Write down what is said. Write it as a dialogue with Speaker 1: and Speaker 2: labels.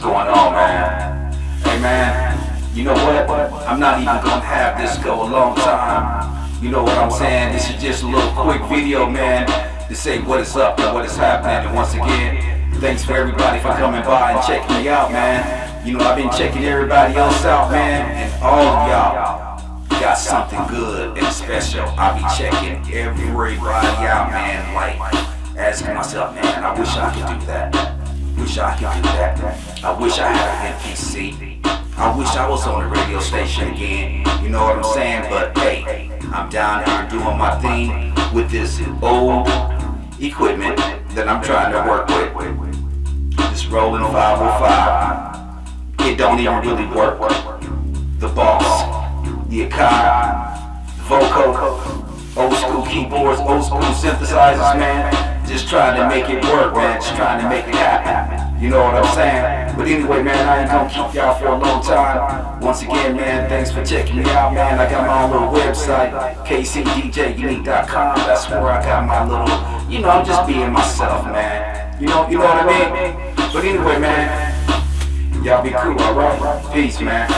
Speaker 1: going on, man? Hey, man, you know what? I'm not even gonna have this go a long time. You know what I'm saying? This is just a little quick video, man, to say what is up and what is happening. And once again, thanks for everybody for coming by and checking me out, man. You know, I've been checking everybody else out, man, and all of y'all got something good and special. I'll be checking everybody out, man, like asking myself, man, I wish I could do that. I wish I could do that. I wish I had an MPC. I wish I was on the radio station again. You know what I'm saying? But hey, I'm down here doing my thing with this old equipment that I'm trying to work with. This Roland 505. It don't even really work. The boss, the Akai, the Voco, old school keyboards, old school synthesizers, man. Just trying to make it work, man. Just trying to make it happen. You know what I'm saying? But anyway, man, I ain't gonna keep y'all for a long time. Once again, man, thanks for checking me out, man. I got my own little website, kcdjunique.com. That's where I got my little, you know, I'm just being myself, man. You know, you know what I mean? But anyway, man, y'all be cool, alright? Peace, man.